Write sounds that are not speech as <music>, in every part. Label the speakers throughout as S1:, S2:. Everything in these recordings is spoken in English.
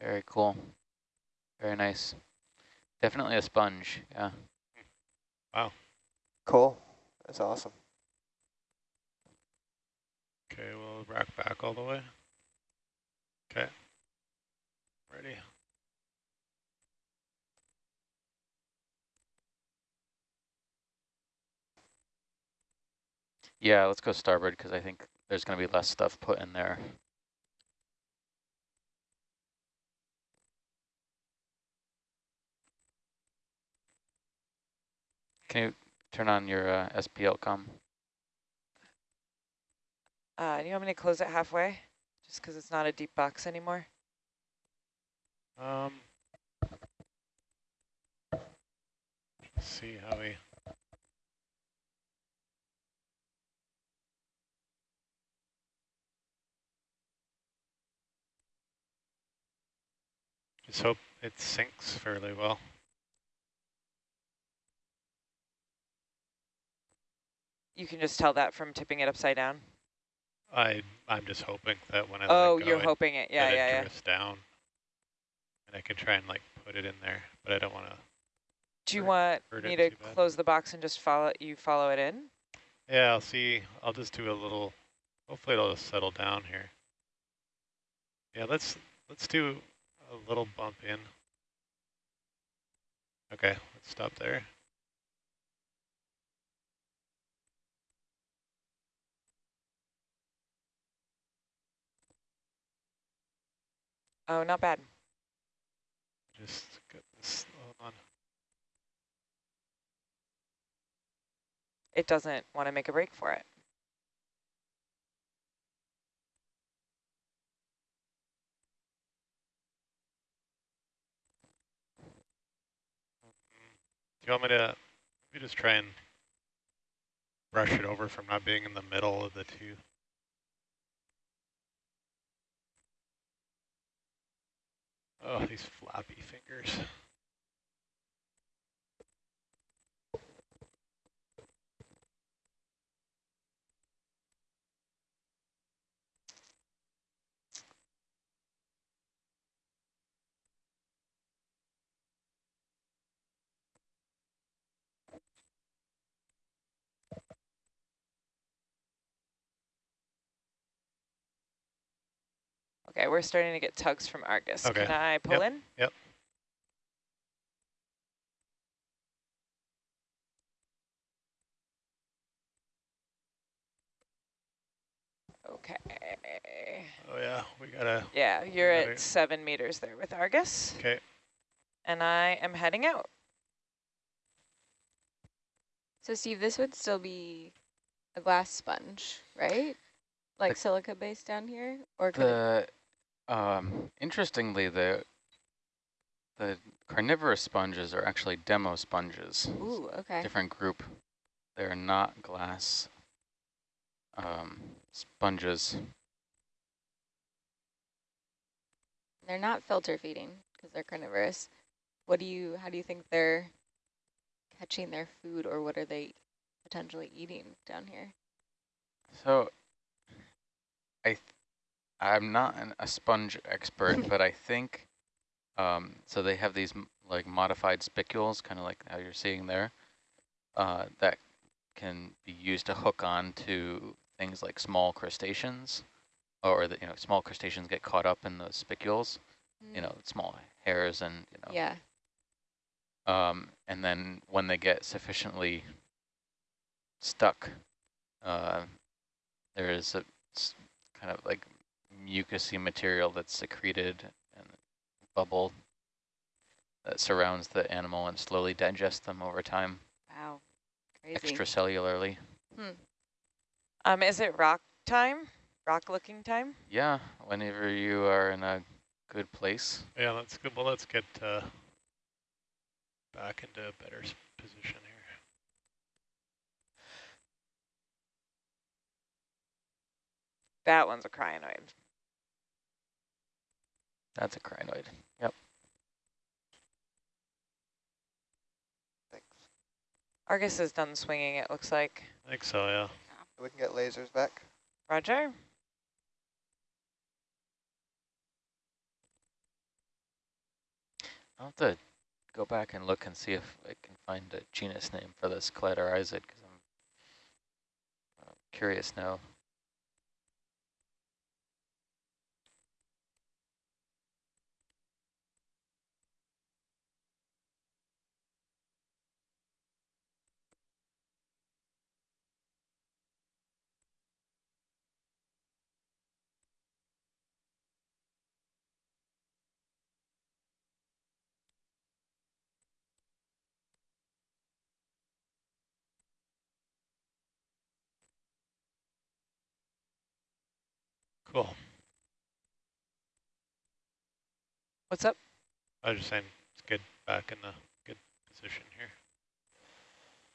S1: Very cool. Very nice. Definitely a sponge, yeah.
S2: Wow.
S3: Cool. That's awesome.
S2: Okay, we'll rack back all the way. Okay. Ready.
S1: Yeah, let's go starboard because I think there's going to be less stuff put in there. Can you turn on your uh, SPL com?
S4: Uh, do you want me to close it halfway? Just because it's not a deep box anymore?
S2: Um, let's see how we. Just hope it sinks fairly well.
S4: You can just tell that from tipping it upside down?
S2: I I'm just hoping that when I
S4: oh,
S2: go,
S4: you're
S2: it,
S4: hoping it. Yeah, yeah,
S2: it
S4: yeah.
S2: drifts down, and I can try and like put it in there, but I don't want to.
S4: Do you want me to close the box and just follow you follow it in?
S2: Yeah, I'll see. I'll just do a little. Hopefully, it'll just settle down here. Yeah, let's let's do a little bump in. Okay, let's stop there.
S4: Oh, not bad.
S2: Just get this. On.
S4: It doesn't want to make a break for it.
S2: Do you want me to? We just try and brush it over from not being in the middle of the two. Oh, these flappy fingers.
S4: Okay, we're starting to get tugs from Argus.
S2: Okay.
S4: Can I pull in?
S2: Yep.
S4: Okay.
S2: Oh yeah, we gotta.
S4: Yeah, you're
S2: Right.
S4: at seven meters there with Argus.
S2: Okay.
S4: And I am heading out.
S5: So Steve, this would still be a glass sponge, right? Like
S1: The-
S5: silica base down here, or could it,
S1: The um, interestingly, the the carnivorous sponges are actually demosponges.
S5: ooh, okay.
S1: Different group. They're not glass um, sponges.
S5: They're not filter feeding because they're carnivorous. What do you? How do you think they're catching their food, or what are they potentially eating down here?
S1: So, I, I'm not an, a sponge expert, <laughs> but I think, um, so they have these m- like modified spicules, kind of like how you're seeing there, uh, that can be used to hook on to things like small crustaceans, or that, you know, small crustaceans get caught up in those spicules, you know, small hairs and, you know,
S5: Yeah.
S1: um, and then when they get sufficiently stuck, uh, there is a kind of like mucousy material that's secreted and bubble that surrounds the animal and slowly digests them over time,
S5: Wow. Crazy.
S1: extracellularly.
S4: Um, is it rock time? Rock looking time?
S1: Yeah, whenever you are in a good place.
S2: Yeah, that's good. Well, let's get uh, back into a better position here.
S4: That one's a crinoid.
S1: That's a crinoid. Yep.
S3: Thanks.
S4: Argus is done swinging, it looks like.
S2: I think so. Yeah.
S3: We can get lasers back.
S4: Roger?
S1: I'll have to go back and look and see if I can find a genus name for this Cladorhizid because I'm uh, curious now.
S2: Cool.
S4: What's up?
S2: I was just saying it's good back in the good position here.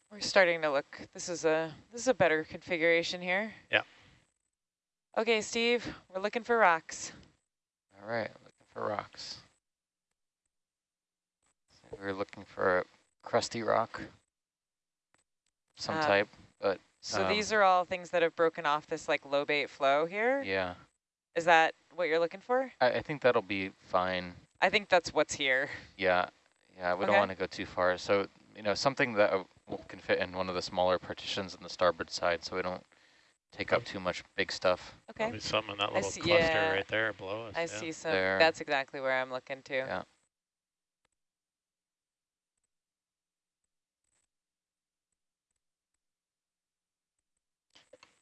S4: We're starting to look. This is a this is a better configuration here.
S2: Yeah.
S4: Okay, Steve, we're looking for rocks.
S1: All right, looking for rocks. So we're looking for a crusty rock, some
S4: Uh,
S1: type, but
S4: So
S1: um,
S4: these are all things that have broken off this like lobate flow here?
S1: yeah.
S4: Is that what you're looking for?
S1: I, I think that'll be fine.
S4: I think that's what's here.
S1: Yeah, yeah, we don't want to go too far. So, you know, something that uh, can fit in one of the smaller partitions on the starboard side so we don't take up too much big stuff.
S4: Okay.
S2: Probably some in that little
S4: see-
S2: cluster
S4: yeah.
S2: right there below us.
S4: I
S2: yeah.
S4: see some.
S1: There.
S4: That's exactly where I'm looking to.
S1: Yeah.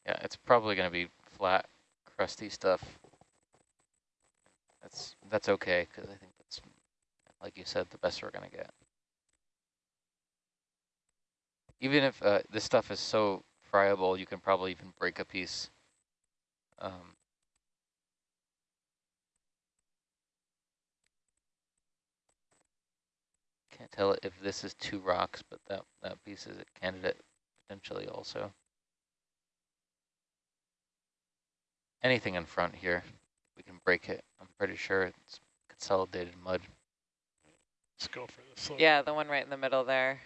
S1: Yeah, it's probably going to be flat, crusty stuff. That's that's okay because I think that's, like you said, the best we're going to get. Even if uh, this stuff is so friable, you can probably even break a piece. Um, Can't tell if this is two rocks, but that, that piece is a candidate potentially also. Anything in front here, we can break it. I'm pretty sure it's consolidated mud.
S2: Let's go for this. little-
S4: Yeah, the one right in the middle there.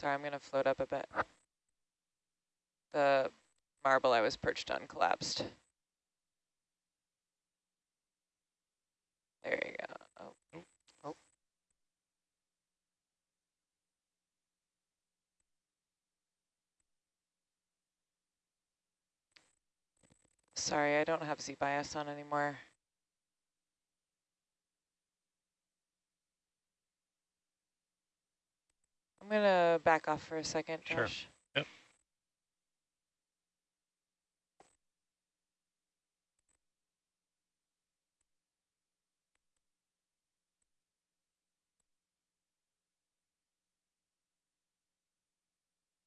S4: Sorry, I'm going to float up a bit. The marble I was perched on collapsed. There you go. Oh.
S3: Oh. oh.
S4: Sorry, I don't have Z-bias on anymore. Going to back off for a second,
S2: Sure. Yep.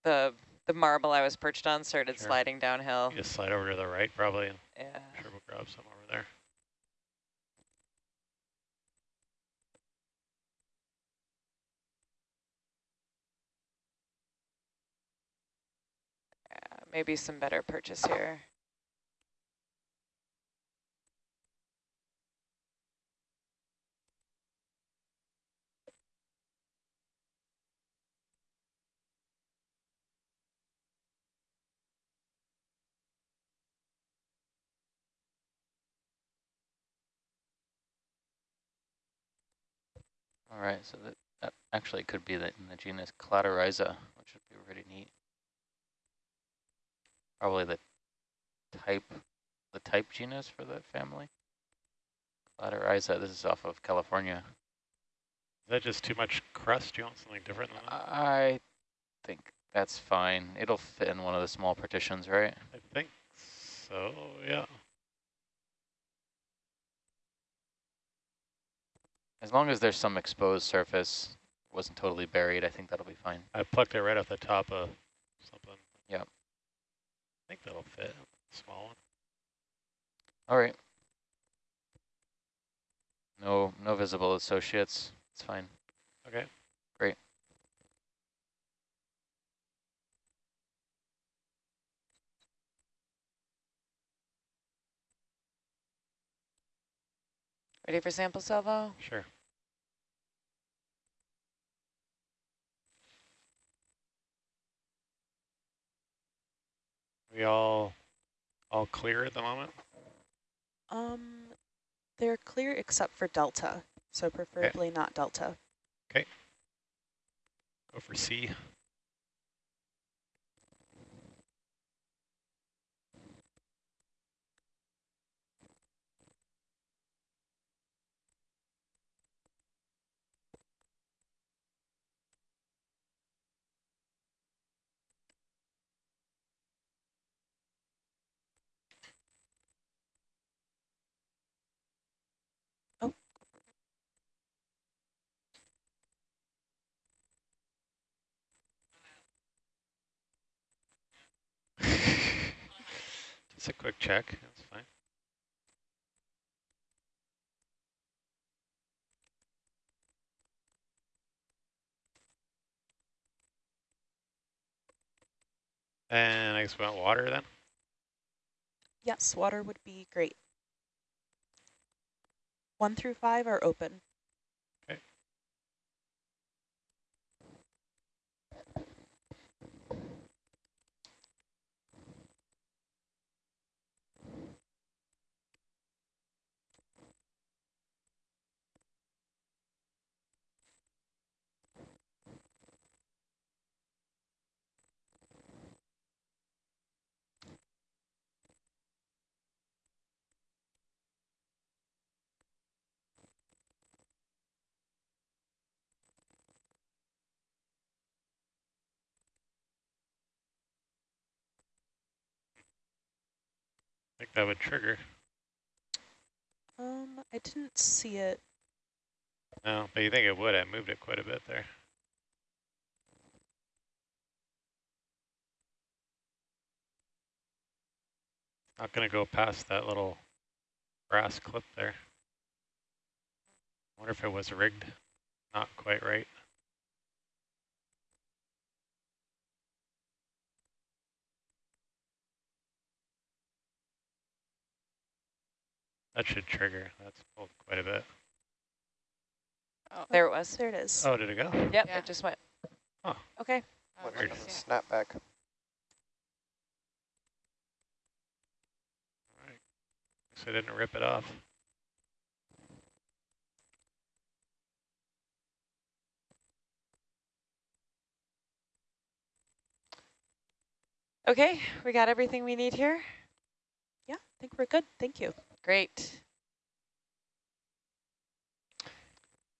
S4: The the marble I was perched on started
S2: Sure.
S4: sliding downhill.
S2: You just slide over to the right probably and
S4: Yeah.
S2: sure we'll grab some over there.
S4: yeah, maybe some better purchase here.
S1: All right, so that, that actually could be the, in the genus Cladorhiza, which would be pretty neat. Probably the type, the type genus for that family. Cladorhiza, uh, this is off of California.
S2: Is that just too much crust? Do you want something different than that?
S1: I think that's fine. It'll fit in one of the small partitions, right?
S2: I think so, yeah.
S1: As long as there's some exposed surface, wasn't totally buried, I think that'll be fine.
S2: I plucked it right off the top of something.
S1: Yep
S2: think that'll fit. Small one.
S1: All right. No, no visible associates. It's fine.
S2: Okay.
S1: Great.
S4: Ready for sample salvo?
S2: Sure. We all all clear at the moment?
S6: Um, they're clear except for delta, so preferably not delta. Okay.
S2: Go for C. Just a quick check, that's fine. And I guess we want water then?
S6: Yes, water would be great. One through five are open.
S2: That would trigger.
S6: Um, I didn't see it.
S2: No, but you think it would, I moved it quite a bit there. Not gonna go past that little brass clip there. wonder if it was rigged, not quite right. That should trigger, that's pulled quite a bit.
S4: Oh, there it was.
S6: There it is.
S2: Oh, did it go?
S4: Yep,
S7: Yeah.
S4: it just went.
S6: Okay.
S7: Oh,
S3: Went
S2: Weird.
S3: on
S7: nice,
S3: the
S2: Alright, guess I didn't rip it off.
S4: Okay, we got everything we need here.
S6: Yeah, I think we're good. Thank you.
S4: Great.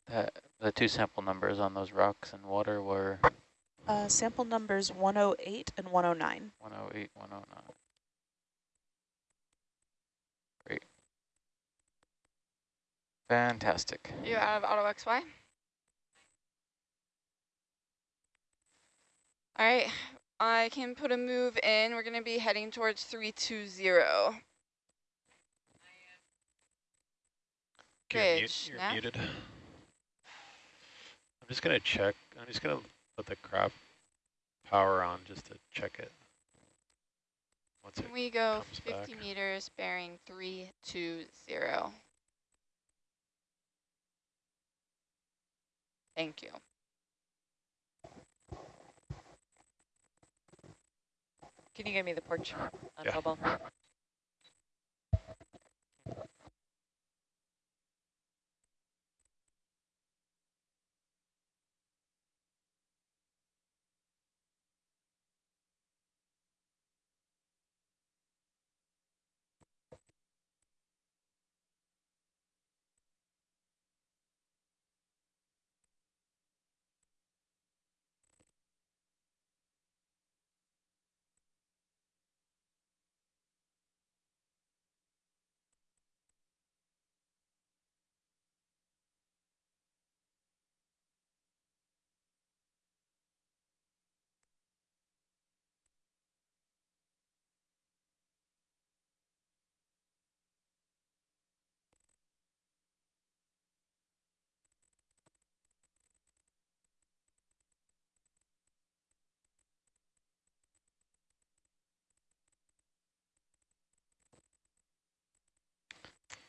S1: The, the two sample numbers on those rocks and water were
S6: Uh, sample numbers 108 and 109.
S1: 108, 109. Great. Fantastic.
S7: You out of auto XY? All right, I can put a move in. We're going to be heading towards 320.
S2: You're, mute, you're
S7: Nav?
S2: muted. I'm just gonna check. I'm just gonna put the craft power on just to check it. Once it
S7: Can we go 50
S2: back.
S7: meters bearing 320? Thank you.
S4: Can you give me the porch on
S2: Yeah.
S4: bubble?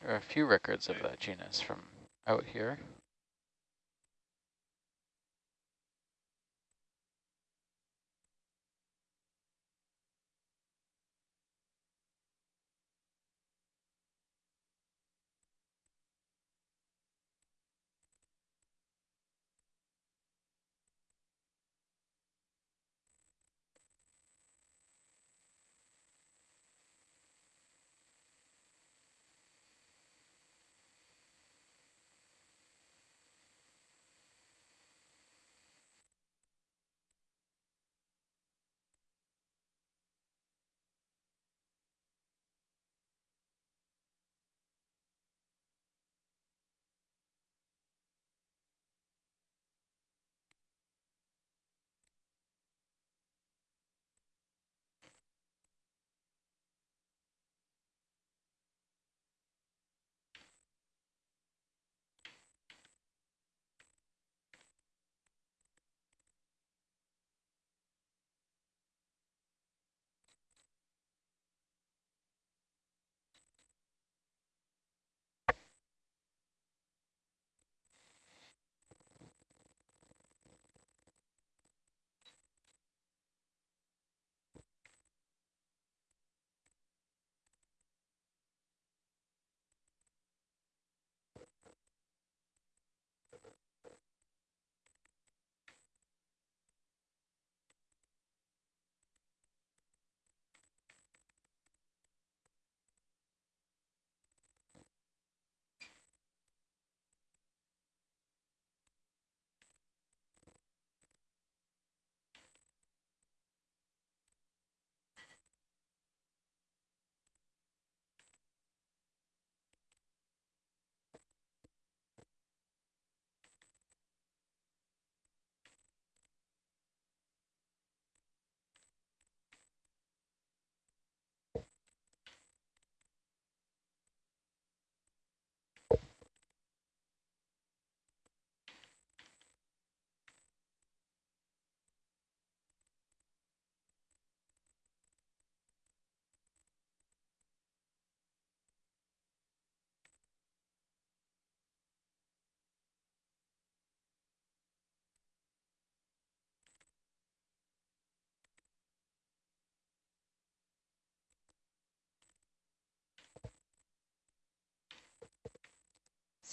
S1: There are a few records of that genus from out here.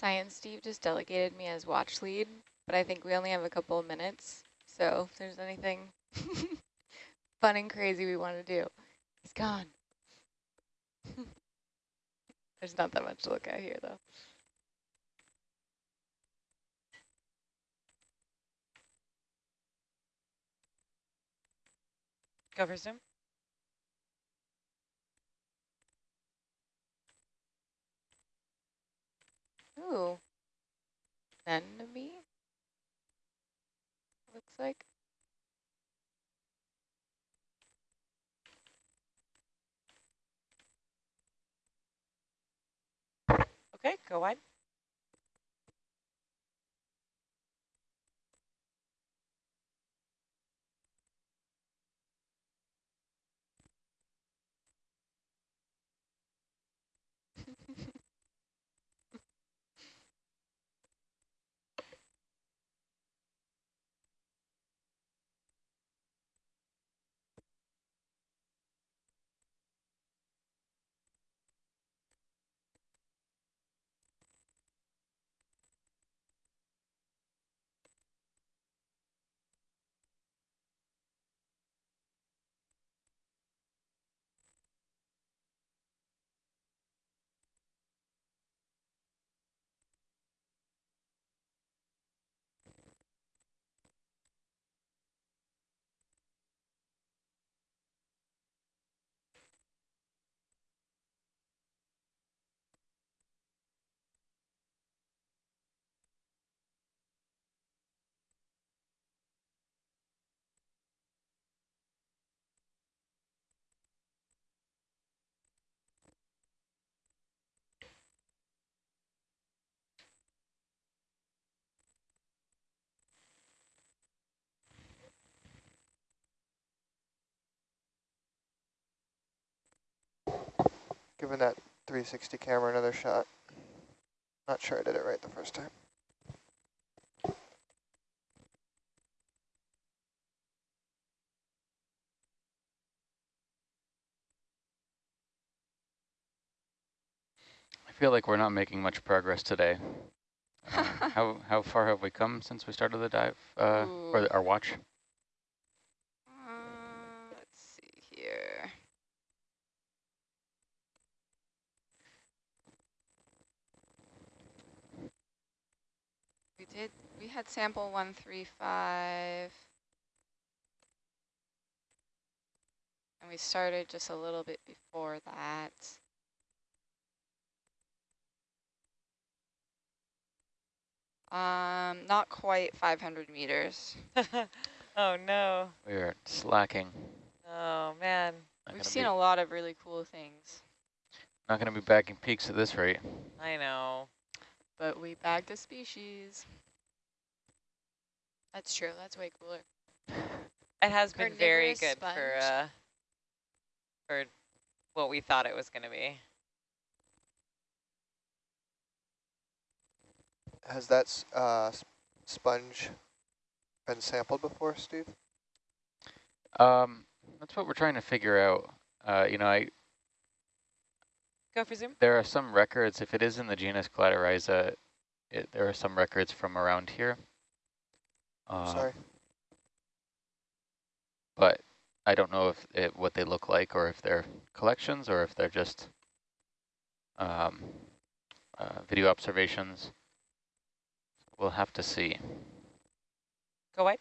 S5: Science Steve just delegated me as watch lead, but I think we only have a couple of minutes. So if there's anything <laughs> fun and crazy we want to do, he's gone. <laughs> there's not that much to look at here though.
S4: Go for zoom.
S5: Ooh. Anemone? Looks like.
S4: Okay, go wide.
S3: Giving that 360 camera another shot. Not sure I did it right the first time.
S1: I feel like we're not making much progress today. Uh, <laughs> how how far have we come since we started the dive uh, or our watch?
S7: Uh, let's see here. We did, we had sample 135. And we started just a little bit before that. Um, not quite 500 meters. <laughs>
S4: oh no.
S1: We are slacking.
S4: Oh man.
S1: Not
S7: We've seen
S1: be,
S7: a lot of really cool things,
S1: not going to be bagging peaks at this rate.
S4: I know.
S7: but we bagged a species. That's true. That's way cooler.
S4: It has been very
S5: Carnivorous
S4: good for uh for what we thought it was going to be.
S3: Has that uh, sponge been sampled before, Steve?
S1: Um, that's what we're trying to figure out. Uh, you know, I
S4: Go for zoom.
S1: there are some records. If it is in the genus Cladorhiza, it, there are some records from around here. Uh,
S3: Sorry.
S1: but I don't know if it, what they look like or if they're collections or if they're just um, uh, video observations. We'll have to see.
S4: Go wide.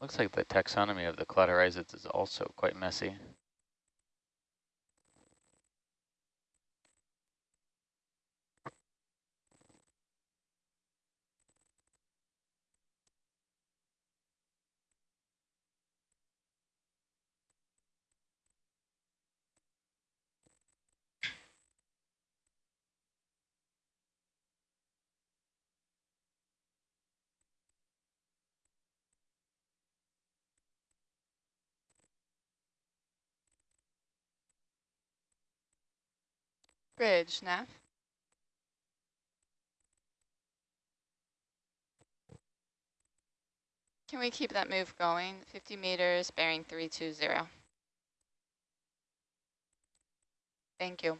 S1: Looks like the taxonomy of the Cladorhizids is also quite messy.
S7: Bridge, Nav. Can we keep that move going? 50 meters, bearing 320. Thank you.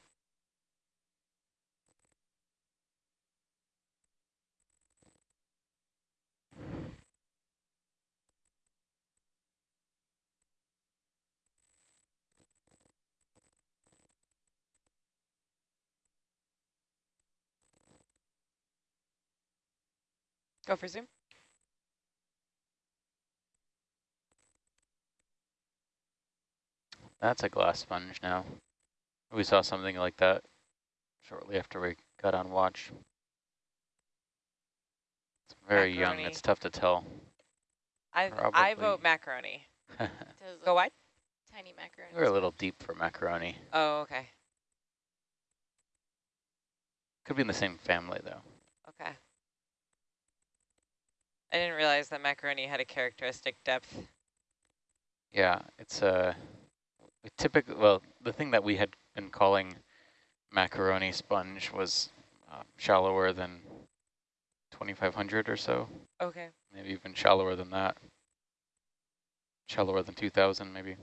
S4: Go for zoom.
S1: That's a glass sponge now. We saw something like that shortly after we got on watch. It's very young. It's tough to tell.
S4: I I vote macaroni. <laughs> Go
S5: look
S4: wide.
S5: Tiny macaroni.
S1: We're a little deep for macaroni.
S4: Oh, okay.
S1: Could be in the same family though.
S4: Okay. I didn't realize that macaroni had a characteristic depth.
S1: Yeah, it's a typical. Well, the thing that we had been calling macaroni sponge was uh, shallower than 2,500 or so,
S4: Okay.
S1: maybe even shallower than that. Shallower than 2,000, maybe.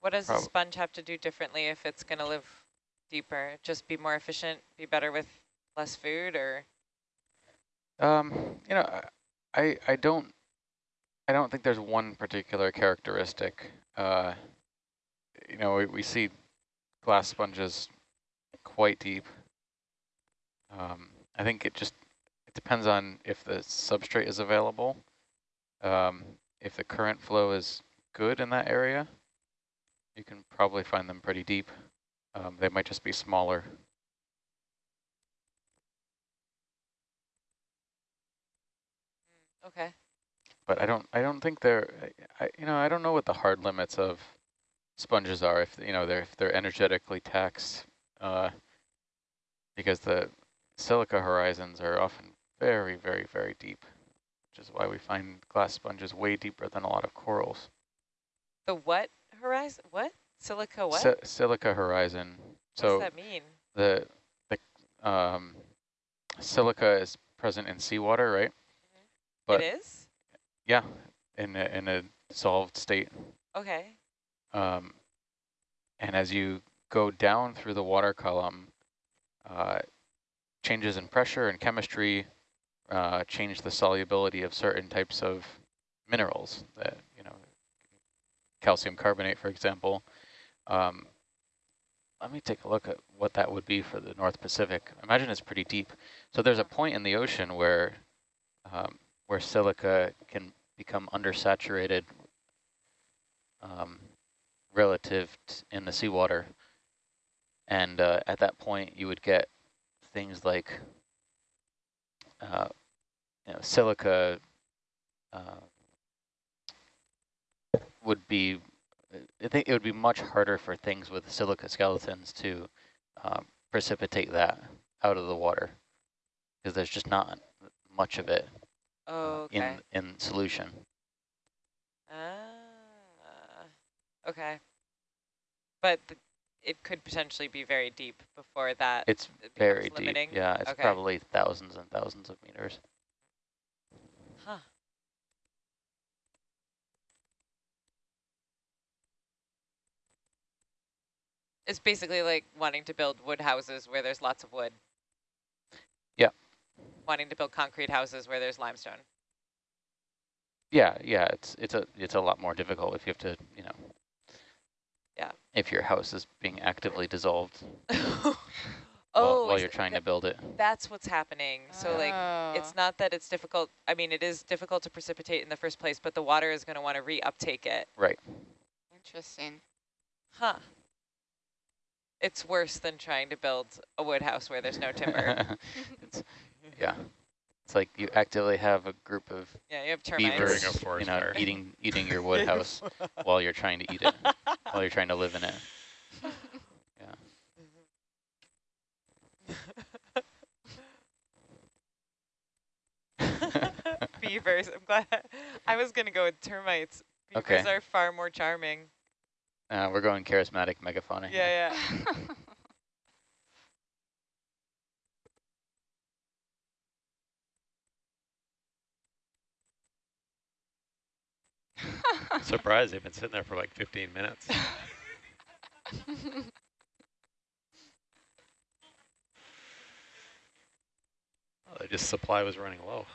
S4: What does a sponge have to do differently if it's going to live deeper? Just be more efficient, be better with less food, or
S1: Um, you know, I- I don't I don't think there's one particular characteristic. Uh, you know, we, we see glass sponges quite deep. Um, I think it just it depends on if the substrate is available. Um, if the current flow is good in that area, you can probably find them pretty deep. Um, they might just be smaller.
S4: Okay.
S1: but I don't I don't think they're I you know I don't know what the hard limits of sponges are if you know they're if they're energetically taxed uh because the silica horizons are often very, very, very deep, which is why we find glass sponges way deeper than a lot of corals.
S4: The what horizon? What? Silica what?
S1: Si silica horizon. So what
S4: does that mean?
S1: the the um, silica is present in seawater, right? But
S4: it is?
S1: yeah, in a, in a dissolved state.
S4: Okay.
S1: Um, and as you go down through the water column, uh, changes in pressure and chemistry uh, change the solubility of certain types of minerals that, you know, calcium carbonate, for example. Um, let me take a look at what that would be for the North Pacific. Imagine it's pretty deep. So there's a point in the ocean where um, where silica can become undersaturated um, relative in the seawater. And uh, at that point, you would get things like uh, you know, silica uh, would be, I think it would be much harder for things with silica skeletons to um, precipitate that out of the water because there's just not much of it
S4: Oh,
S1: uh,
S4: okay.
S1: in, in solution.
S4: Ah, okay. But th it could potentially be very deep before that
S1: It's very
S4: limiting.
S1: deep. Yeah, it's
S4: Okay.
S1: probably thousands and thousands of meters.
S4: Huh. It's basically like wanting to build wood houses where there's lots of wood.
S1: Yeah.
S4: Wanting to build concrete houses where there's limestone.
S1: Yeah, yeah, it's it's a it's a lot more difficult if you have to, you know.
S4: Yeah.
S1: If your house is being actively dissolved <laughs>
S4: oh,
S1: while, while you're trying to build it.
S4: That's what's happening. So like,
S7: Oh.
S4: it's not that it's difficult. I mean, it is difficult to precipitate in the first place, but the water is going to want to reuptake it.
S1: Right.
S7: Interesting.
S4: Huh. It's worse than trying to build a wood house where there's no timber. <laughs>
S1: it's, yeah. It's like you actively have a group of
S4: yeah, you have
S2: During
S1: beavers,
S4: termites.
S2: a
S1: you know,
S2: fire.
S1: eating eating your <laughs> wood house while you're trying to eat it, while you're trying to live in it. Yeah. <laughs>
S4: Beavers. I'm glad. I was going to go with termites. Beavers
S1: Okay.
S4: are far more charming.
S1: Uh, we're going charismatic megafauna. here.
S4: Yeah, <laughs>
S2: Surprised they've been sitting there for like 15 minutes. Oh, <laughs> they just supply was running low.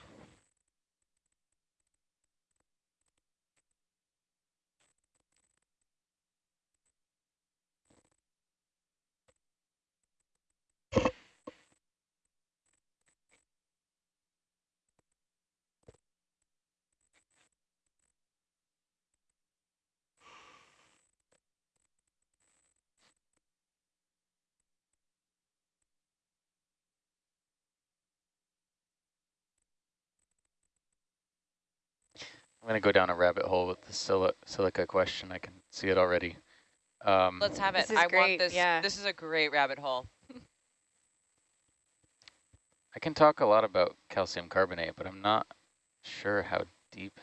S1: Going to go down a rabbit hole with the sili silica question. I can see it already. Um,
S4: Let's have it.
S5: This is
S4: I want
S5: great,
S4: this.
S5: yeah.
S4: This is a great rabbit hole.
S1: I can talk a lot about calcium carbonate, but I'm not sure how deep.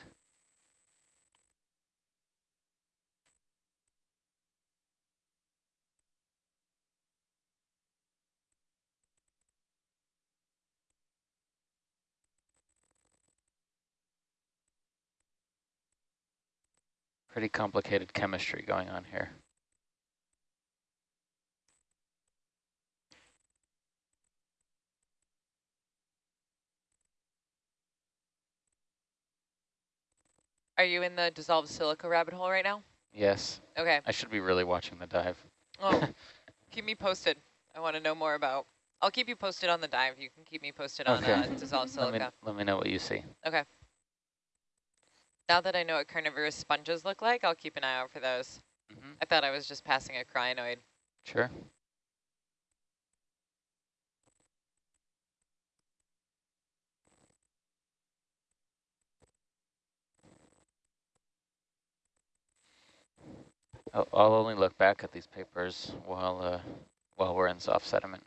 S1: Pretty complicated chemistry going on here.
S4: Are you in the dissolved silica rabbit hole right now?
S1: Yes,
S4: Okay.
S1: I should be really watching the dive.
S4: Oh, <laughs> keep me posted. I want to know more about. I'll keep you posted on the dive. You can keep me posted on
S1: Okay.
S4: uh, dissolved
S1: Let me,
S4: silica.
S1: let me know what you see.
S4: Okay. Now that I know what carnivorous sponges look like, I'll keep an eye out for those.
S1: hmm
S4: I thought I was just passing a crinoid.
S1: Sure. I'll, I'll only look back at these papers while uh, while we're in soft sediment.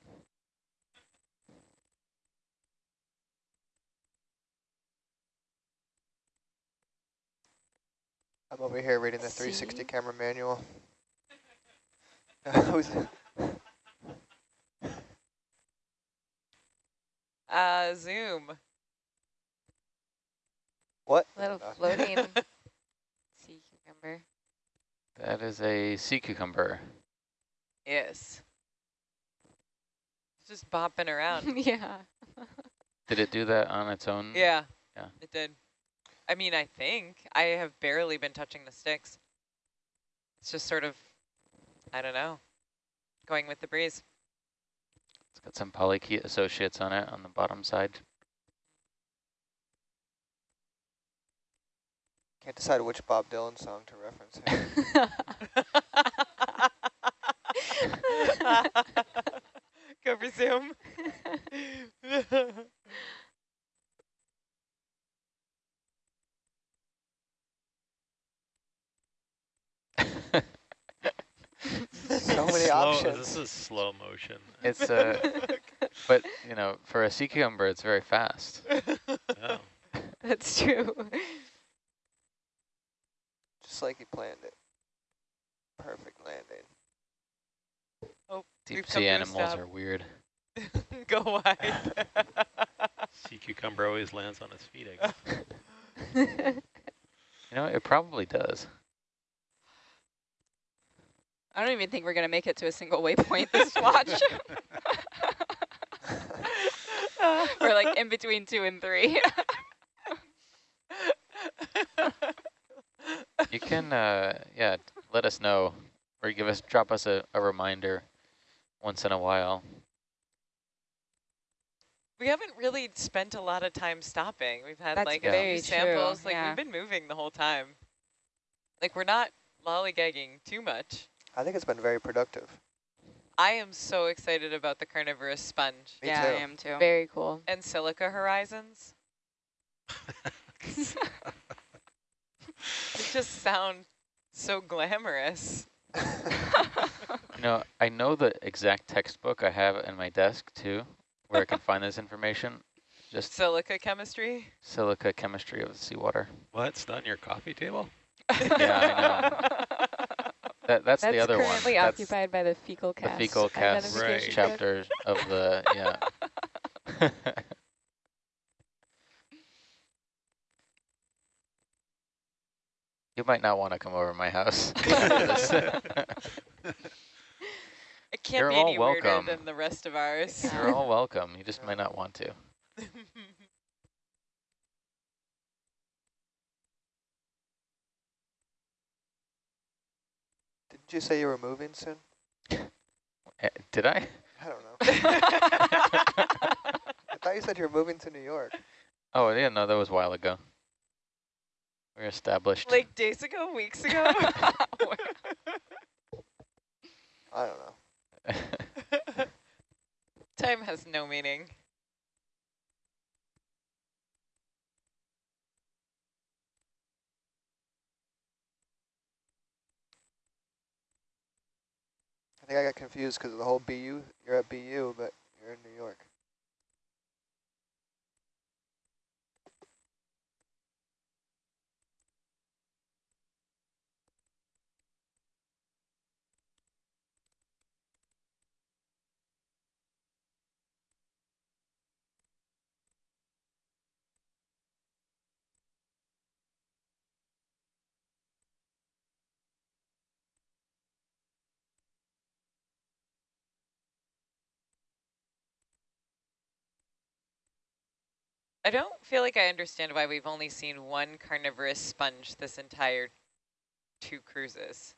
S3: I'm over here reading the 360 camera manual. Who's- <laughs>
S4: Uh, zoom.
S3: what?
S5: Little
S3: Uh,
S5: floating <laughs> sea cucumber.
S1: That is a sea cucumber.
S4: yes. It's just bopping around. <laughs>
S5: yeah.
S1: Did it do that on its own?
S4: yeah.
S1: Yeah.
S4: It did. I mean, I think I have barely been touching the sticks. It's just sort of, I don't know, going with the breeze.
S1: It's got some polychaete associates on it on the bottom side.
S3: Can't decide which Bob Dylan song to reference here. <laughs> <laughs>
S4: Go for zoom. <laughs>
S3: so many
S2: slow,
S3: options.
S2: This is slow motion.
S1: It's uh, a, <laughs> but you know, for a sea cucumber, it's very fast. <laughs>
S2: Oh.
S5: That's <laughs> true.
S3: Just like he planned it. Perfect landing.
S4: Oh, Deep
S1: sea animals are weird.
S4: Go wide.
S2: Sea cucumber always lands on his feet, I guess.
S1: You know, it probably does.
S7: I don't even think we're going to make it to a single waypoint this <laughs> watch. <laughs> we're like in between two and three.
S1: You can, uh, yeah, let us know or give us, drop us a, a reminder once in a while.
S4: we haven't really spent a lot of time stopping. We've had
S7: That's
S4: like a
S7: very
S4: few
S7: true,
S4: samples. Like
S7: yeah.
S4: we've been moving the whole time. Like we're not lollygagging too much.
S3: I think it's been very productive.
S4: I am so excited about the carnivorous sponge
S3: Me
S7: yeah,
S3: too.
S7: I am too.
S5: Very cool.
S4: and silica horizons. <laughs> They just sound so glamorous. <laughs>
S1: You know, I know the exact textbook I have in my desk too, where I can find this information. Just
S4: Silica chemistry.
S1: silica chemistry of the seawater.
S2: What? It's not on your coffee table? <laughs>
S1: Yeah, That that's,
S5: That's
S1: the other one.
S5: currently
S1: That's
S5: occupied by the fecal cast.
S1: the fecal cast
S2: Right.
S1: chapter of the yeah. <laughs> you might not want to come over to my house. <laughs>
S4: It can't
S1: You're
S4: be
S1: all
S4: any weirder
S1: welcome.
S4: than the rest of ours.
S1: You're all welcome. You just might not want to. <laughs>
S3: Didn't you say you were moving soon?
S1: Eh, Did I?
S3: I don't know. <laughs> I thought you said you were moving to New York.
S1: Oh, yeah, no, that was a while ago. We're established.
S4: like days ago, weeks ago. <laughs>
S3: I don't know. <laughs>
S4: Time has no meaning.
S3: Think I got confused because of the whole BU. You're at BU, but you're in New York.
S4: I don't feel like I understand why we've only seen one carnivorous sponge this entire two cruises,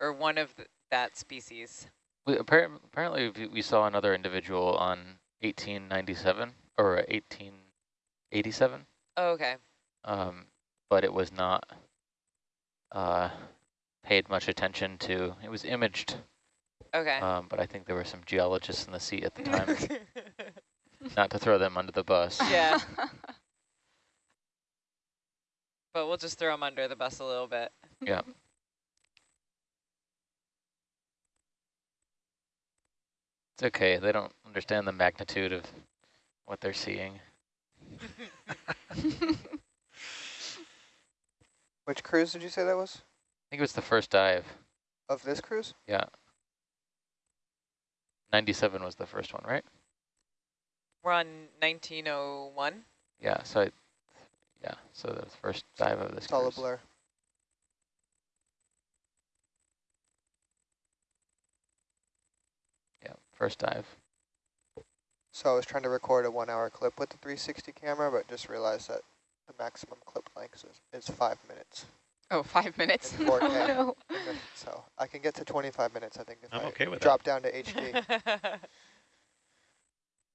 S4: or one of th that species.
S1: We, appar apparently, we- we saw another individual on 1897 or 1887,
S4: Oh, okay.
S1: um, but it was not uh, paid much attention to. It was imaged,
S4: Okay.
S1: um, but I think there were some geologists in the sea at the time. <laughs> <laughs> not to throw them under the bus.
S4: yeah, <laughs> but we'll just throw them under the bus a little bit.
S1: Yeah. It's okay. They don't understand the magnitude of what they're seeing. <laughs>
S3: Which cruise did you say that was?
S1: I think it was the first dive.
S3: Of this cruise?
S1: Yeah. 97 was the first one, right?
S4: We're on 1901.
S1: Yeah, so I, yeah, so the first dive of this
S3: It's all a blur.
S1: Yeah, first dive.
S3: So I was trying to record a one hour clip with the 360 camera, but just realized that the maximum clip length is, is five minutes.
S7: Oh, five minutes.
S3: In 4K. <laughs>
S5: Oh, no.
S3: So I can get to 25 minutes, I think, if
S2: I'm
S3: I
S2: okay with that.
S3: drop down to HD. <laughs> <laughs>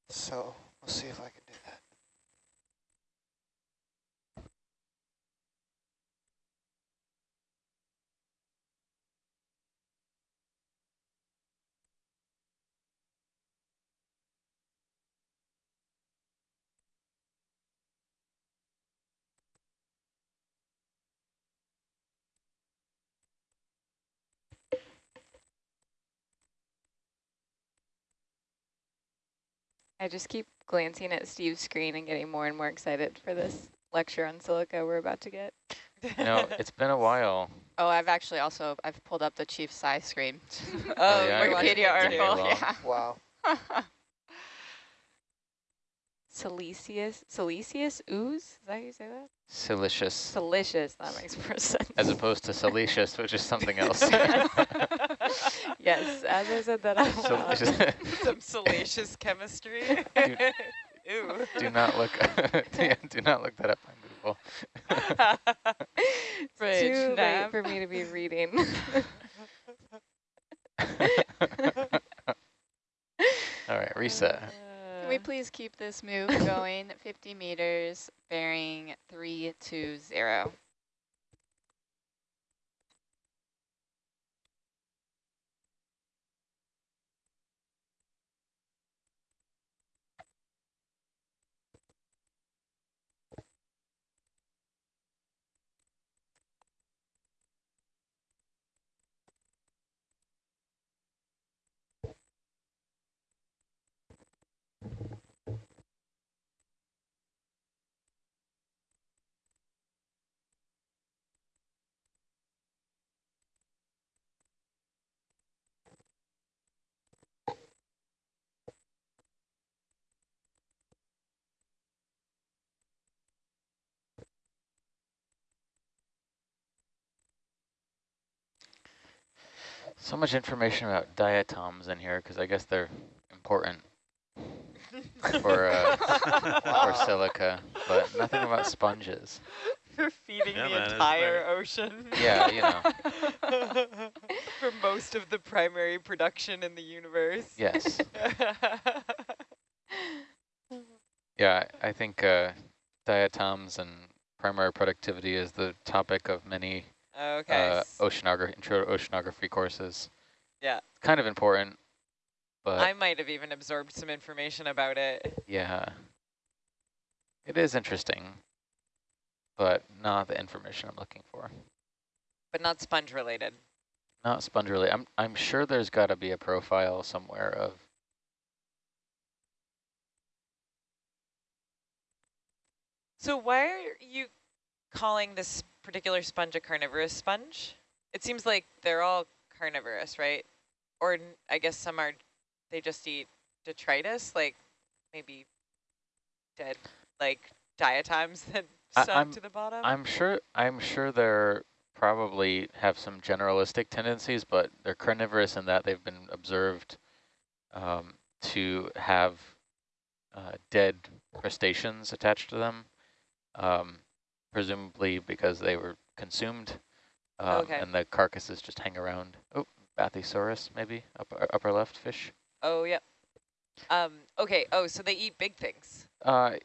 S3: so we'll see if I can do that.
S5: I just keep glancing at Steve's screen and getting more and more excited for this lecture on silica we're about to get.
S1: You know, <laughs> it's been a while.
S7: Oh, I've actually also, I've pulled up the chief size screen. <laughs>
S4: Oh, oh,
S1: yeah,
S4: you're
S7: Wikipedia article,
S1: Well.
S3: Wow. <laughs>
S7: yeah.
S5: Siliceous, siliceous ooze? Is that how you say that?
S1: Siliceous,
S5: Siliceous, that makes more <laughs> sense.
S1: as opposed to salacious, which is something else. <laughs>
S5: yes, as I said that out loud.
S1: Siliceous. <laughs>
S4: Some salacious chemistry.
S1: Do-
S4: Ew.
S1: do not look. yeah, do not look that up on Google.
S4: Bridge
S5: Too late
S4: nav.
S5: for me to be reading.
S1: All right, reset.
S7: Uh, Can we please keep this move going? 50 meters, bearing 320.
S1: So much information about diatoms in here because I guess they're important for uh, <laughs> for silica, but nothing about sponges.
S4: For feeding
S2: Yeah,
S4: the
S2: man,
S4: entire ocean.
S1: Yeah, you know. <laughs>
S4: For most of the primary production in the universe.
S1: Yes. <laughs> Yeah, I I think uh, diatoms and primary productivity is the topic of many
S4: okay.
S1: uh, oceanography, intro to oceanography courses.
S4: Yeah.
S1: Kind of important, but
S4: I might have even absorbed some information about it.
S1: yeah, it is interesting, but not the information I'm looking for.
S4: But not sponge related.
S1: Not sponge related. I'm I'm sure there's got to be a profile somewhere of.
S4: So why are you calling this particular sponge a carnivorous sponge? It seems like they're all carnivorous, right? Or I guess some are, they just eat detritus, like maybe dead, like diatoms <laughs> that sunk
S1: I'm-
S4: to the bottom.
S1: I'm sure I'm sure they're probably have some generalistic tendencies, but they're carnivorous in that they've been observed um, to have uh, dead crustaceans attached to them, um, presumably because they were consumed, um,
S4: Okay.
S1: and the carcasses just hang around. Oh, Bathysaurus, maybe upper upper left fish.
S4: oh, yeah. Um, okay, oh, so they eat big things.
S1: Uh,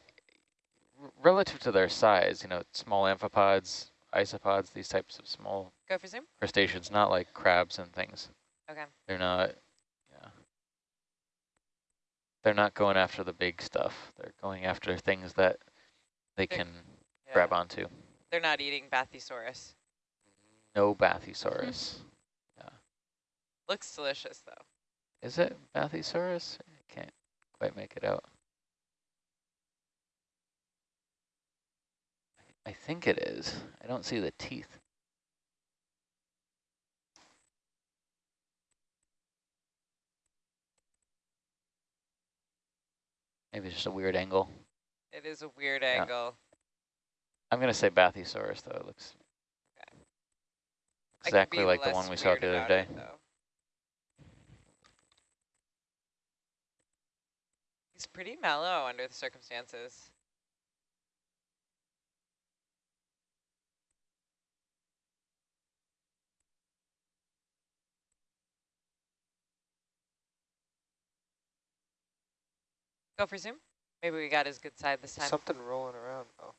S1: relative to their size, you know, small amphipods, isopods, these types of small
S4: Go for zoom.
S1: crustaceans, not like crabs and things.
S4: Okay.
S1: They're not, yeah. They're not going after the big stuff. They're going after things that they
S4: They're-
S1: can. Grab onto.
S4: They're not eating Bathysaurus.
S1: No Bathysaurus. <laughs> yeah.
S4: Looks delicious, though.
S1: Is it Bathysaurus? I can't quite make it out. I think it is. I don't see the teeth. Maybe it's just a weird angle.
S4: It is a weird
S1: Yeah.
S4: angle.
S1: I'm going to say Bathysaurus, though. It looks
S4: I could
S1: exactly like the one we saw the other day.
S4: it. He's pretty mellow under the circumstances. Go for zoom. Maybe we got his good side this time.
S3: Something rolling around. Oh,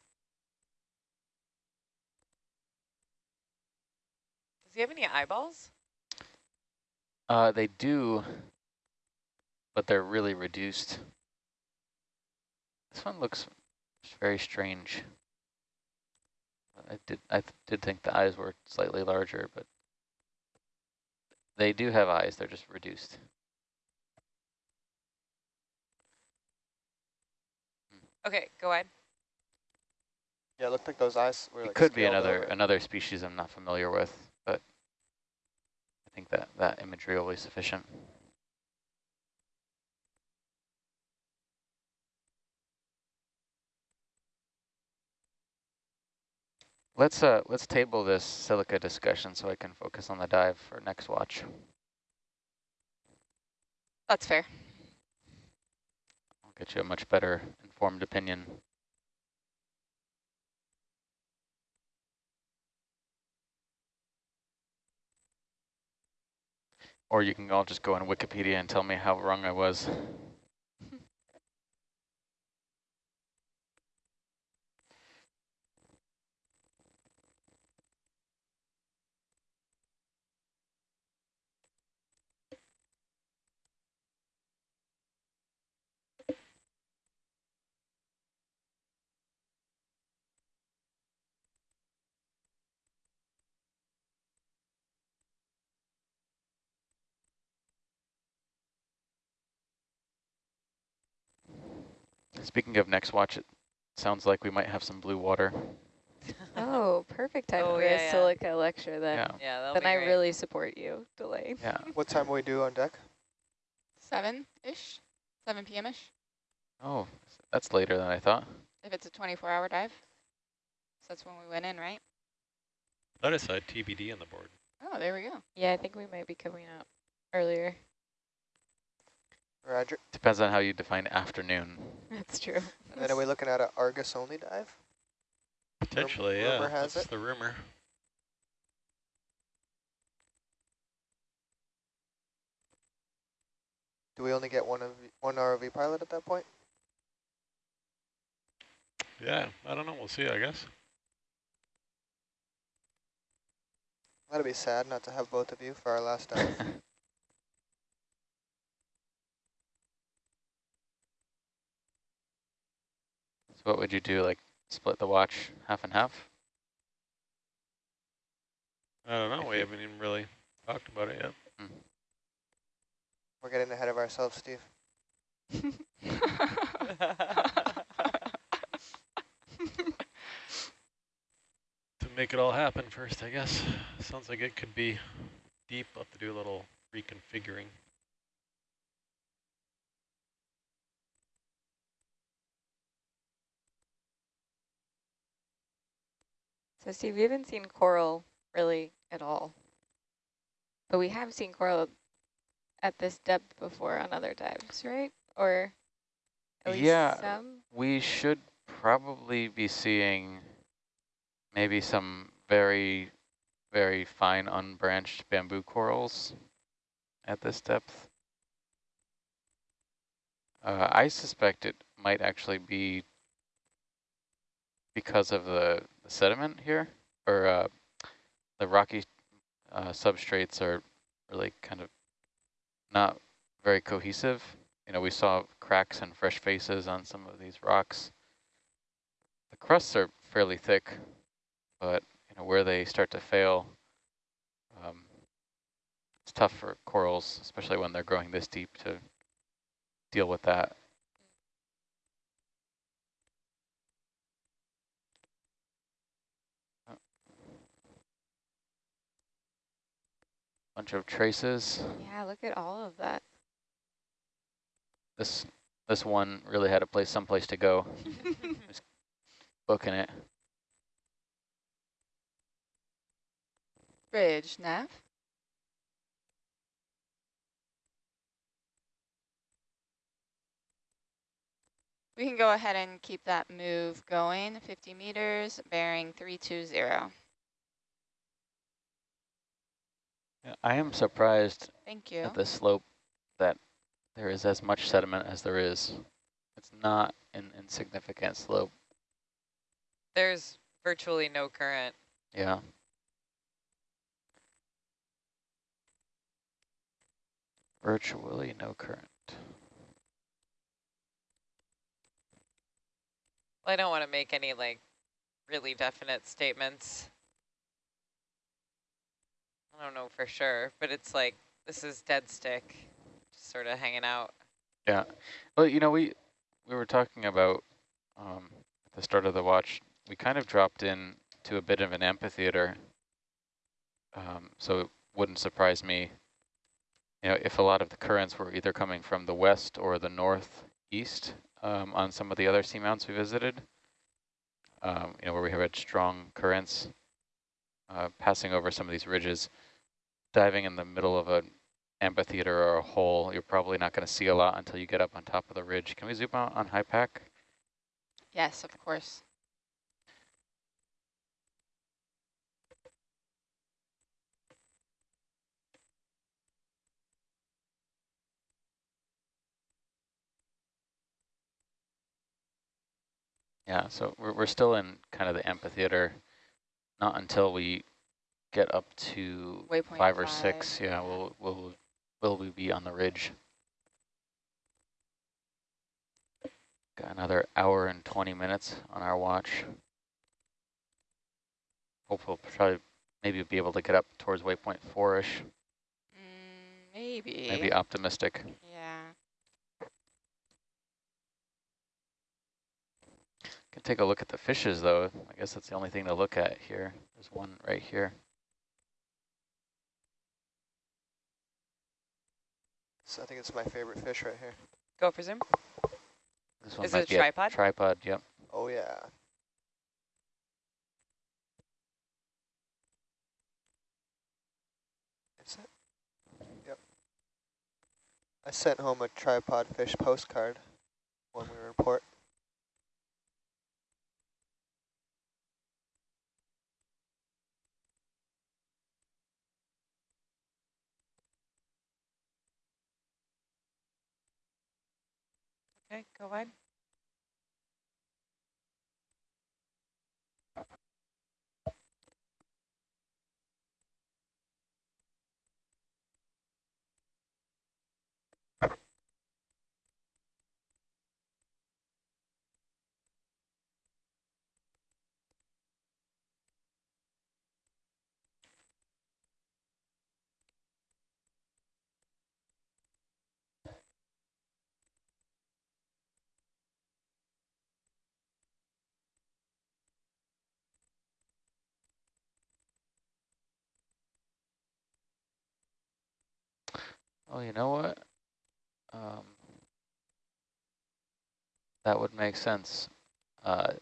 S4: Does he have any eyeballs?
S1: Uh, they do, but they're really reduced. This one looks very strange. I did I th did think the eyes were slightly larger, but they do have eyes. They're just reduced.
S4: Okay, go ahead.
S3: yeah. It looked like those eyes were
S1: It
S3: like
S1: could be another
S3: over.
S1: another species I'm not familiar with, but I think that that imagery will be sufficient. Let's uh let's table this silica discussion so I can focus on the dive for next watch.
S7: That's fair.
S1: I'll get you a much better informed opinion. Or you can all just go on Wikipedia and tell me how wrong I was. Speaking of next watch, it sounds like we might have some blue water.
S5: Oh, perfect time
S4: Oh,
S5: for
S4: yeah,
S5: a
S4: yeah.
S5: silica lecture then.
S1: Yeah.
S4: Yeah, that'll
S5: Then
S4: be
S5: I
S4: great.
S5: really support you, Delay.
S1: Yeah. <laughs>
S3: What time will we do on deck?
S7: Seven-ish, 7 p.m.-ish,
S1: Oh, that's later than I thought.
S7: if it's a 24-hour dive. So that's when we went in, right?
S2: Thought I saw uh, TBD on the board.
S7: Oh, there we go.
S5: Yeah, I think we might be coming up earlier.
S3: Roger.
S1: Depends on how you define afternoon.
S5: That's true.
S3: And then are we looking at an Argus only dive?
S2: Potentially,
S3: rumor
S2: yeah.
S3: has
S2: That's
S3: it.
S2: the rumor.
S3: Do we only get one of one ROV pilot at that point?
S2: Yeah, I don't know. We'll see, I guess.
S3: That'd be sad not to have both of you for our last dive. <laughs>
S1: what would you do, like split the watch half and half?
S2: I don't know.
S1: If
S2: We
S1: you-
S2: haven't even really talked about it yet. Hmm.
S3: We're getting ahead of ourselves, Steve. <laughs>
S2: To make it all happen first, I guess. Sounds like it could be deep. I'll have to do a little reconfiguring.
S5: So Steve, we haven't seen coral really at all. But we have seen coral at this depth before on other dives, right? Or at least
S1: Yeah.
S5: some?
S1: We should probably be seeing maybe some very, very fine unbranched bamboo corals at this depth. Uh, I suspect it might actually be because of the, the sediment here, or uh, the rocky uh, substrates are really kind of not very cohesive. You know, we saw cracks and fresh faces on some of these rocks. The crusts are fairly thick, but you know where they start to fail, um, it's tough for corals, especially when they're growing this deep, to deal with that. Bunch of traces.
S5: Yeah, look at all of that.
S1: This this one really had a place, someplace to go. <laughs> Just booking it.
S7: Bridge, nav. We can go ahead and keep that move going, 50 meters, bearing 320.
S1: I am surprised
S7: Thank you.
S1: at this slope that there is as much sediment as there is. It's not an insignificant slope.
S4: There's virtually no current.
S1: Yeah. Virtually no current.
S4: Well, I don't want to make any like really definite statements. I don't know for sure, but it's like this is dead stick, just sort of hanging out.
S1: Yeah. Well, you know, we we were talking about um, at the start of the watch, we kind of dropped in to a bit of an amphitheater. Um, so it wouldn't surprise me, you know, if a lot of the currents were either coming from the west or the northeast um, on some of the other seamounts we visited, um, you know, where we have had strong currents uh, passing over some of these ridges, diving in the middle of an amphitheater or a hole, you're probably not going to see a lot until you get up on top of the ridge. Can we zoom out on HYPACK?
S7: Yes, of course.
S1: Yeah, so we're, we're still in kind of the amphitheater, not until we get up to
S7: Waypoint
S1: five or
S7: five,
S1: six. Yeah, we'll, we'll, will we be on the ridge. Got another hour and 20 minutes on our watch. Hope we'll probably maybe be able to get up towards waypoint four-ish,
S7: Mm, maybe.
S1: maybe optimistic.
S7: Yeah.
S1: Can take a look at the fishes though. I guess that's the only thing to look at here. There's one right here.
S3: So I think it's my favorite fish right here.
S4: Go for zoom.
S1: This one
S4: Is
S1: might
S4: it a
S1: be
S4: tripod?
S1: tripod, yep.
S3: Oh yeah. Is it? Yep. I sent home a tripod fish postcard when we report.
S4: Okay, go wide.
S1: Oh, you know what? Um, that would make sense. Uh,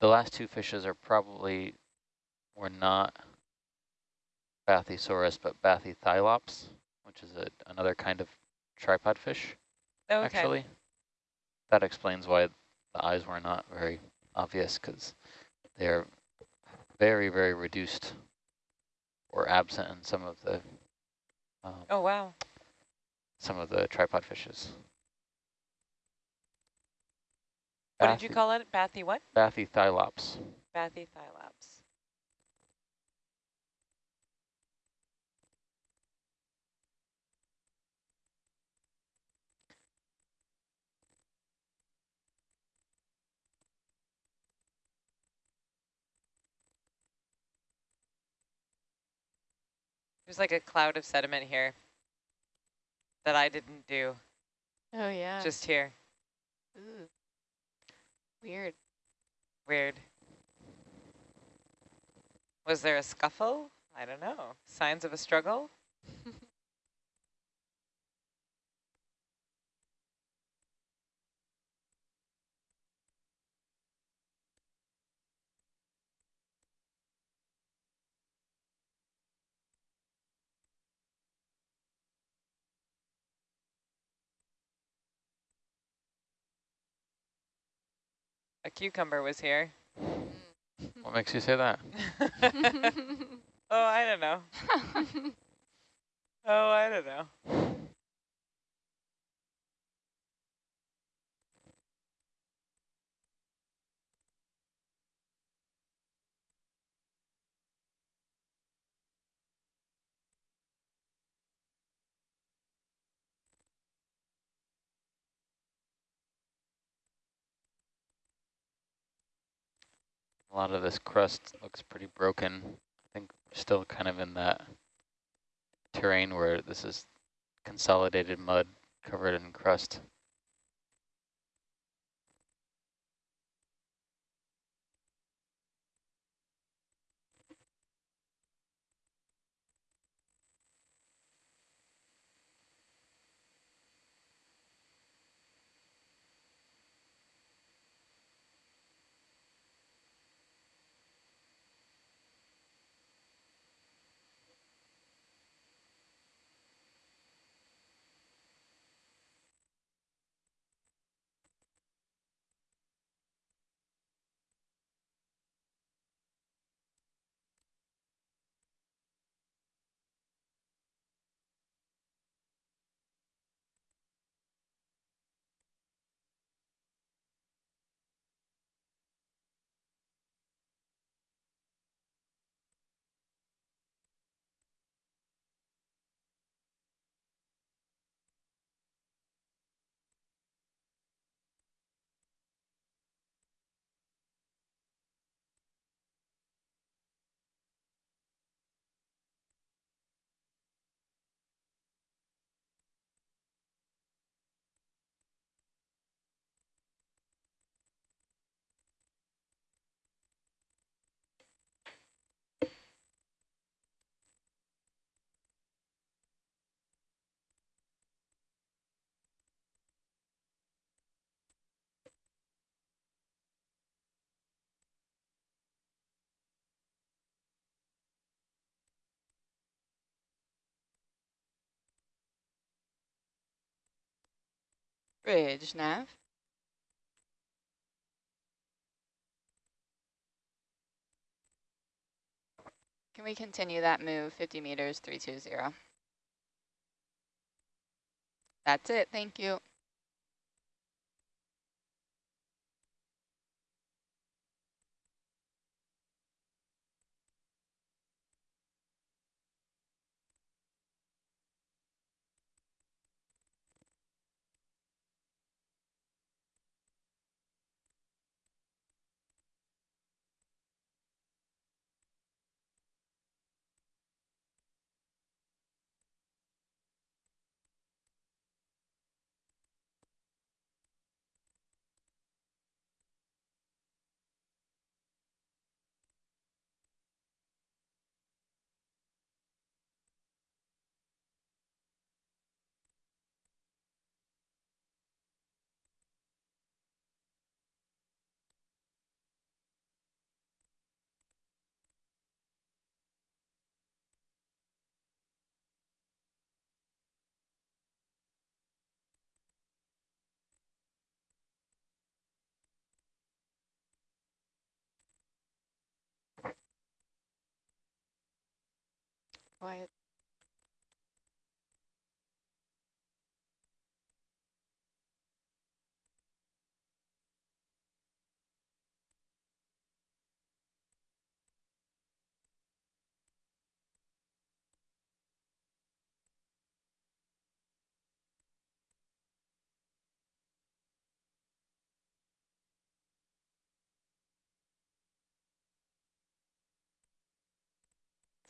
S1: the last two fishes are probably were not Bathysaurus, but Bathytyphlops, which is a, another kind of tripod fish,
S4: Oh, okay.
S1: actually. That explains why the eyes were not very obvious, because they're very, very reduced or absent in some of the um,
S4: Oh, wow.
S1: Some of the tripod fishes.
S4: What did you call it? Bathy what?
S1: Bathytyphlops.
S4: Bathythylaps. There's like a cloud of sediment here that I didn't do,
S5: Oh, yeah.
S4: just here.
S5: Ooh. Weird.
S4: Weird. Was there a scuffle? I don't know. Signs of a struggle? <laughs> A cucumber was here.
S1: What makes you say that? <laughs>
S4: oh, I don't know. <laughs> Oh, I don't know.
S1: A lot of this crust looks pretty broken. I think we're still kind of in that terrain where this is consolidated mud covered in crust.
S7: Bridge nav. Can we continue that move 50 meters 320? That's it. Thank you. Quiet.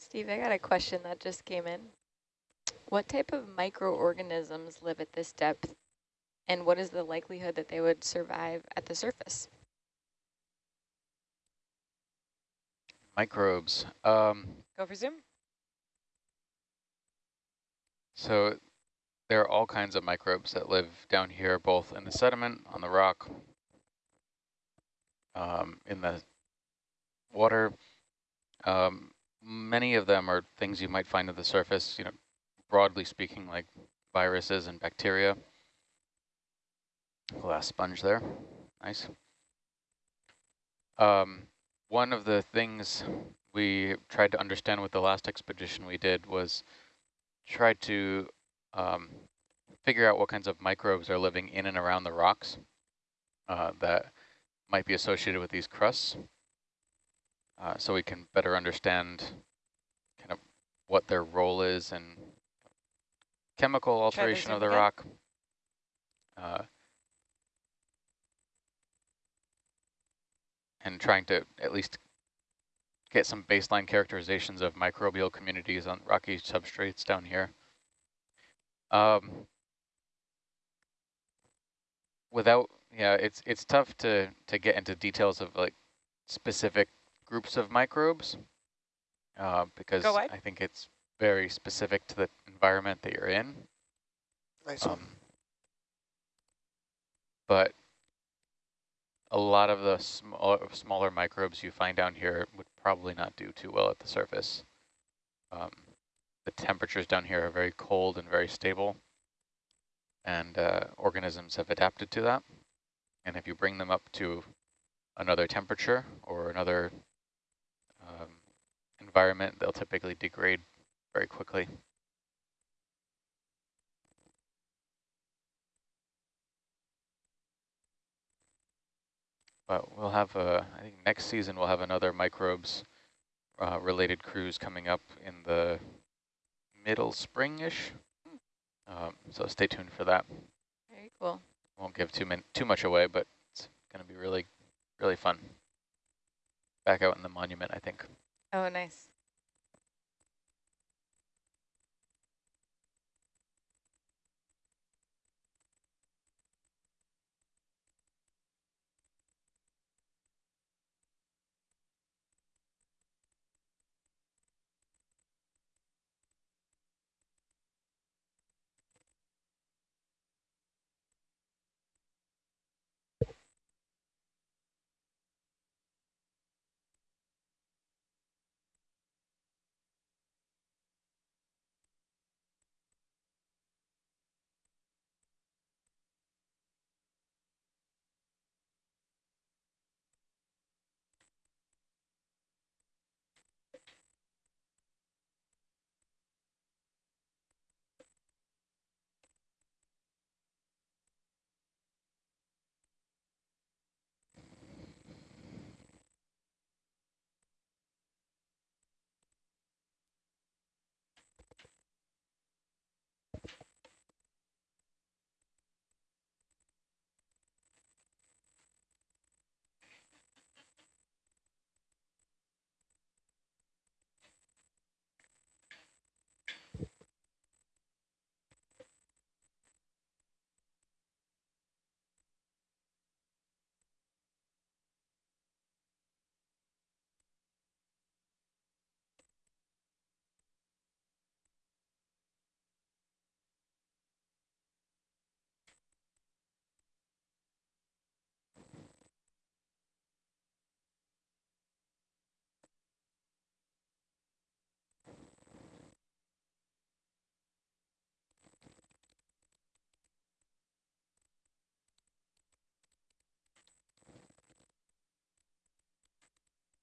S5: Steve, I got a question that just came in. What type of microorganisms live at this depth, and what is the likelihood that they would survive at the surface?
S1: Microbes. Um,
S4: Go for zoom.
S1: So there are all kinds of microbes that live down here, both in the sediment, on the rock, um, in the water. Um, many of them are things you might find at the surface, you know, broadly speaking, like viruses and bacteria. Glass sponge there, nice. Um, one of the things we tried to understand with the last expedition we did was try to um, figure out what kinds of microbes are living in and around the rocks uh, that might be associated with these crusts. Uh, so we can better understand kind of what their role is in chemical alteration of the
S4: again.
S1: rock. Uh, and trying to at least get some baseline characterizations of microbial communities on rocky substrates down here. Um, without, yeah, it's it's tough to to get into details of like specific groups of microbes uh, because I think it's very specific to the environment that you're in.
S3: Nice.
S1: Um, but a lot of the smaller, smaller microbes you find down here would probably not do too well at the surface. Um, the temperatures down here are very cold and very stable, and uh, organisms have adapted to that. And if you bring them up to another temperature or another environment, they'll typically degrade very quickly. But we'll have, a, I think next season we'll have another microbes uh, related cruise coming up in the middle spring-ish. Um, so stay tuned for that.
S5: Very cool.
S1: Won't give too, min too much away, but it's going to be really, really fun. Back out in the monument, I think.
S5: Oh, nice.